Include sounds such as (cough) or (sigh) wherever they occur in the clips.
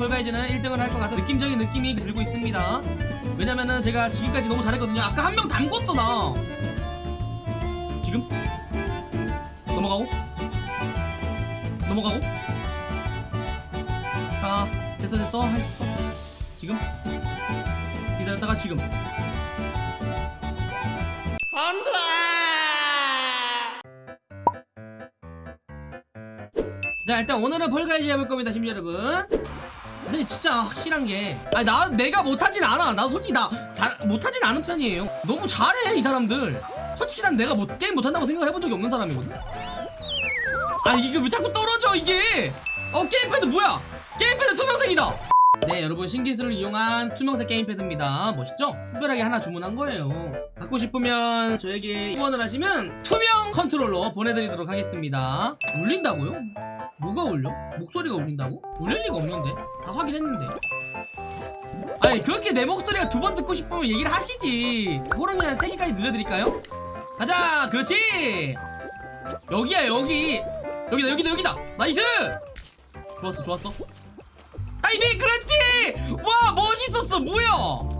폴가이즈는 1등을 할 것 같은 느낌적인 느낌이 들고 있습니다. 왜냐면은 제가 지금까지 너무 잘했거든요. 아까 한 명 담궜어 나. 지금? 넘어가고? 넘어가고? 자 됐어 됐어. 있어 지금? 기다렸다가 지금. 자 일단 오늘은 Fall Guys 해볼 겁니다 심지 여러분 근데 진짜 확실한 게 아니 나 내가 못하진 않아. 나 솔직히 나 잘 못하진 않은 편이에요. 너무 잘해 이 사람들. 솔직히 난 내가 못, 게임 못한다고 생각을 해본 적이 없는 사람이거든. 아니 이게 왜 자꾸 떨어져 이게? 어 게임패드 뭐야? 게임패드 투명색이다. 네 여러분 신기술을 이용한 투명색 게임패드입니다. 멋있죠? 특별하게 하나 주문한 거예요. 갖고 싶으면 저에게 후원을 하시면 투명 컨트롤러 보내드리도록 하겠습니다. 울린다고요? 뭐가 울려? 목소리가 울린다고? 울릴 리가 없는데 다 확인했는데 아니 그렇게 내 목소리가 두 번 듣고 싶으면 얘기를 하시지 호랑이 한 3개까지 늘려드릴까요? 가자 그렇지 여기야 여기 여기다 여기다 여기다 nice 좋았어 좋았어 다이빙 그렇지 와 멋있었어 뭐야 어?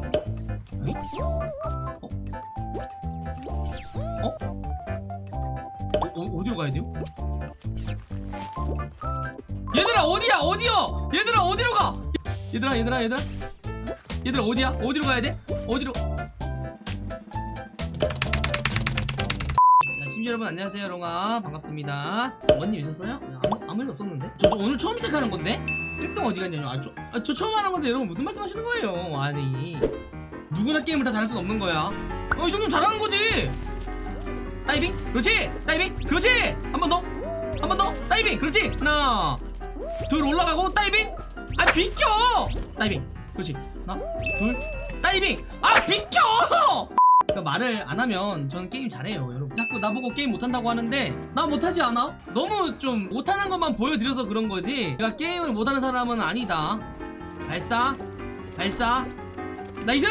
어? 어? 어? 어디로 가야 돼요? 얘들아 어디야? 어디요? 얘들아 어디로 가? 얘들아 얘들아 얘들아. 얘들아 어디야? 어디로 가야 돼? 어디로? 여러분 안녕하세요 롱아 반갑습니다. 뭔일 있었어요? 아무, 아무 일 없었는데? 저, 저 오늘 처음 시작하는 건데? 1등 어디 갔냐뇨? 아, 저, 아, 저 처음 하는 건데 여러분 무슨 말씀 하시는 거예요? 아니. 누구나 게임을 다 잘할 수는 없는 거야. 어이 정도면 잘하는 거지. 다이빙? 그렇지? 다이빙? 그렇지? 한 번 더 한 번 더. 다이빙 그렇지? 하나 둘 올라가고 다이빙. 아 비켜! 다이빙 그렇지? 하나 둘 다이빙. 아 비켜! 그러니까 말을 안 하면 저는 게임 잘해요 여러분. 자꾸 나보고 게임 못한다고 하는데 나 못하지 않아? 너무 좀 못하는 것만 보여드려서 그런 거지. 내가 게임을 못하는 사람은 아니다. 발사 발사. nice!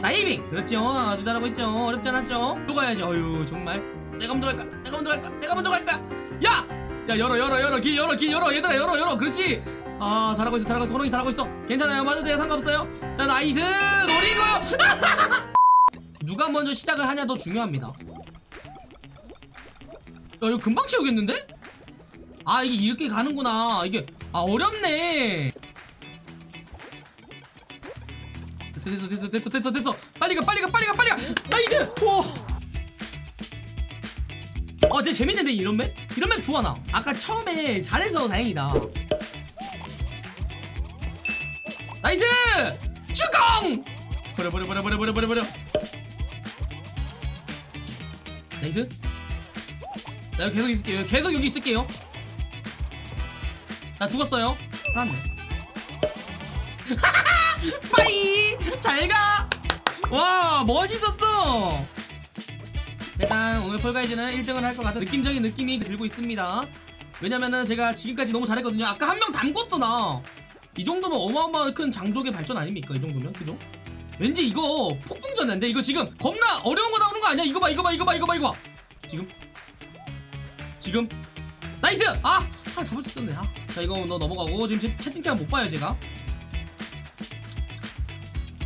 다이빙! 그렇죠? 아주 잘하고 있죠? 어렵지 않았죠? 또 가야지 어휴 정말. 내가 먼저 갈까? 내가 먼저 갈까? 내가 먼저 갈까 야! 야 열어 열어 열어 길 열어 길 열어. 얘들아 열어 열어. 그렇지? 아 잘하고 있어 잘하고 있어. 호롱이 잘하고 있어. 괜찮아요. 맞아도 돼요. 상관없어요. 자 nice. 노리고요 (laughs) 누가 먼저 시작을 하냐 더 중요합니다. 야 이거 금방 채우겠는데? 아 이게 이렇게 가는구나. 이게 아 어렵네. 됐어 됐어 됐어 됐어 됐어. 빨리 가 빨리 가 빨리 가 빨리 가! nice! 오 어, 되게 재밌는데 이런 map? 이런 map 좋아 나. 아까 처음에 잘해서 다행이다. nice! 주공! 버려 버려 버려 버려 버려 버려 버려. nice. 나 계속 있을게요. 계속 여기 있을게요. 나 죽었어요. 살았네. (laughs) bye! 잘 가! 와, 멋있었어! 일단 오늘 Fall Guys는 1등을 할 것 같은 느낌적인 느낌이 들고 있습니다. 왜냐면은 제가 지금까지 너무 잘했거든요. 아까 한 명 담궜어 나 이 정도면 어마어마한 큰 장족의 발전 아닙니까? 이 정도면? 그죠? 왠지 이거 폭풍전인데? 이거 지금 겁나 어려운 거 나오는 거 아니야? 이거 봐 이거 봐 이거 봐 이거 봐 이거 봐. 지금? 지금? nice! 아! 아 잡을 수 있었네. 아. 자 이거 너 넘어가고 지금 채- 채팅창 못 봐요 제가.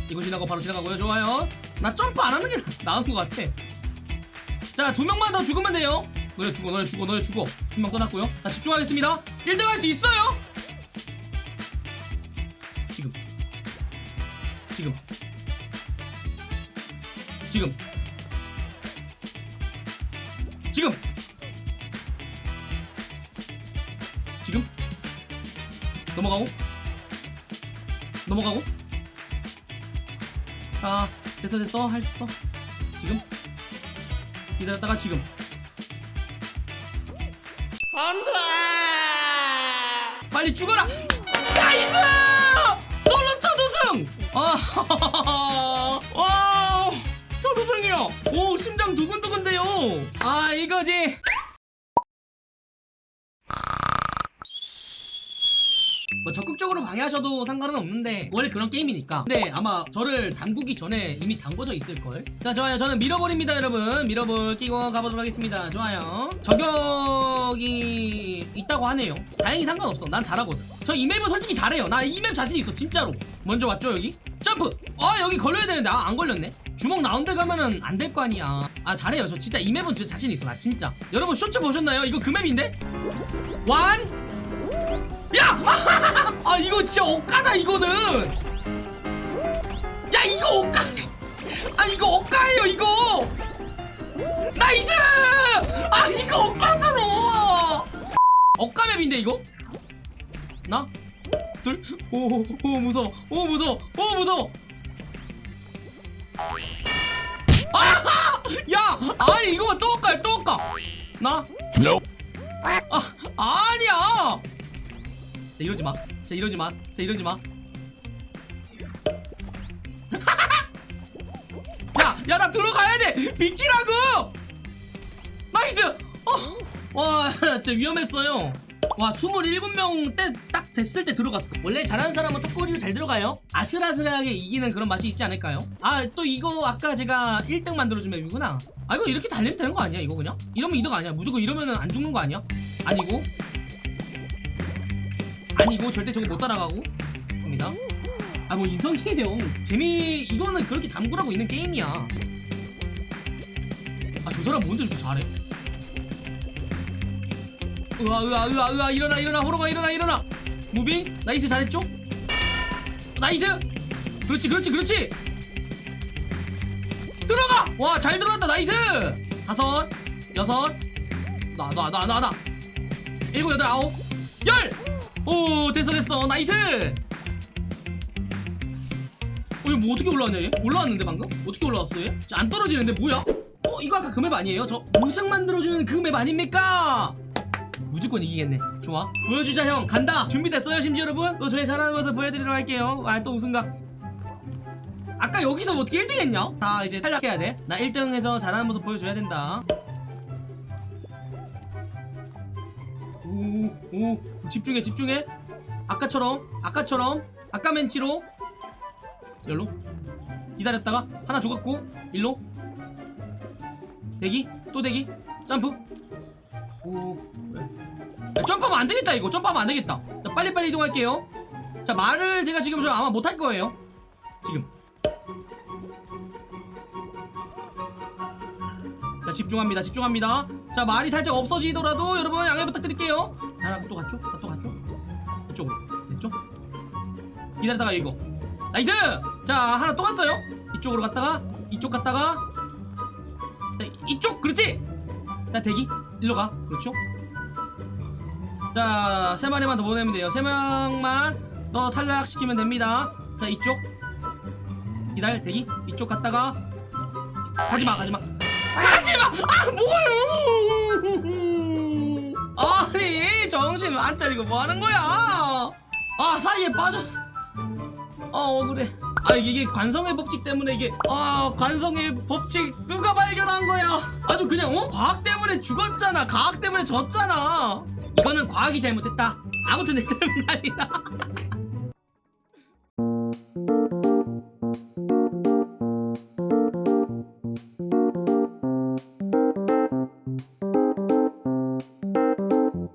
이거 지나고 바로 지나가고요. 좋아요. 나 점프 안 하는 게 나- (laughs) 나은 것 같아 자, 두 명만 더 죽으면 돼요. 너네 죽어, 너네 죽어, 너네 죽어. 한 명 떠났고요. 자, 집중하겠습니다. 1등 할 수 있어요. 지금. 지금. 지금. 지금. 지금. 넘어가고. 넘어가고. 자, 됐어, 됐어. 할 수 있어. 지금. 기다렸다가 지금. 안돼 빨리 죽어라! nice 솔로 첫 우승! (laughs) 아와 첫 우승이요! 오 심장 두근두근대요! 아 이거지 뭐 적극적으로 방해하셔도 상관은 없는데 원래 그런 게임이니까. 근데 아마 저를 담그기 전에 이미 담궈져 있을걸? 자 좋아요. 저는 밀어버립니다 여러분. 밀어볼 끼고 가보도록 하겠습니다. 좋아요. 저격이 있다고 하네요. 다행히 상관없어. 난 잘하거든. 저 이 맵은 솔직히 잘해요. 나 이 맵 자신 있어 진짜로. 먼저 왔죠 여기? 점프! 아 여기 걸려야 되는데. 아 안 걸렸네. 주먹 나온 데 가면은 안 될 거 아니야. 아 잘해요. 저 진짜 이 맵은 진짜 자신 있어. 나 진짜. 여러분 쇼츠 보셨나요? 이거 그 맵인데? 완 야! (laughs) 아 이거 진짜 억까다 이거는! 야 이거 억까 (laughs) 아 이거 억까예요 이거! nice! 아 이거 억까잖아! 억까map인데 이거? 하나? 둘오오 무서워. 오 무서워. 오 무서워. 아! (laughs) 야! 아니 이거만 또 억까요 또 억까 나? 아 아니야! 자 이러지 마. 자 이러지 마. 자 이러지 마. (laughs) 야, 야 나 들어가야 돼. 비키라고. nice. 어. 와, (laughs) 진짜 위험했어요. 와, 27명 때 딱 됐을 때 들어갔어. 원래 잘하는 사람은 턱걸이로 잘 들어가요. 아슬아슬하게 이기는 그런 맛이 있지 않을까요? 아, 또 이거 아까 제가 1등 만들어준 map이구나. 아, 이거 이렇게 달리면 되는 거 아니야, 이거 그냥? 이러면 이득 아니야. 무조건 이러면은 안 죽는 거 아니야? 아니고. 아니고 절대 저거 못 따라가고? 입니다. 아 뭐 인성이에요. 재미 이거는 그렇게 담그라고 있는 게임이야. 아 저 사람 뭔데 이렇게 잘해? 으아 으아 으아 으아 일어나 일어나 호로가 일어나 일어나. moving nice 잘했죠? nice! 그렇지 그렇지 그렇지! 들어가! 와 잘 들어갔다 nice! 다섯 여섯 나 나 나 나나 일곱 여덟 아홉 열 오 됐어 됐어 nice 어 이거 뭐 어떻게 올라왔냐 얘? 올라왔는데 방금? 어떻게 올라왔어 얘? 안 떨어지는데 뭐야? 어 이거 아까 그 map 아니에요? 저 우승 만들어주는 그 map 아닙니까? 무조건 이기겠네 좋아 보여주자 형 간다 준비됐어요 심지 여러분? 또 저희 잘하는 모습 보여드리도록 할게요 아 또 우승각 아까 여기서 어떻게 1등 했냐? 다 이제 탈락해야 돼나 1등 해서 잘하는 모습 보여줘야 된다 오, 오, 집중해, 집중해. 아까처럼, 아까처럼, 아까 멘치로. 열로. 기다렸다가 하나 죽었고, 일로. 대기, 또 대기. 점프. 오. 야, 점프하면 안 되겠다, 이거. 점프하면 안 되겠다. 자, 빨리빨리 이동할게요. 자, 말을 제가 지금 저 아마 못할 거예요. 지금. 자 집중합니다 집중합니다 자 말이 살짝 없어지더라도 여러분 양해 부탁드릴게요 나 또 갔죠? 나또 갔죠? 이쪽으로 됐죠? 기다렸다가 이거 nice! 자 하나 또 갔어요 이쪽으로 갔다가 이쪽 갔다가 자, 이쪽 그렇지! 자 대기 일로 가 그렇죠? 자 세 마리만 더 보내면 돼요 세 명만 더 탈락시키면 됩니다 자 이쪽 기다려 대기 이쪽 갔다가 가지마 가지마 하지마! 아 뭐요! 아니 정신 안 차리고 뭐 하는 거야? 아 사이에 빠졌어. 아 억울해. 아 이게 관성의 법칙 때문에 이게 아 관성의 법칙 누가 발견한 거야? 아주 그냥 어 과학 때문에 죽었잖아. 과학 때문에 졌잖아. 이거는 과학이 잘못했다. 아무튼 내 (laughs) 잘못 아니다.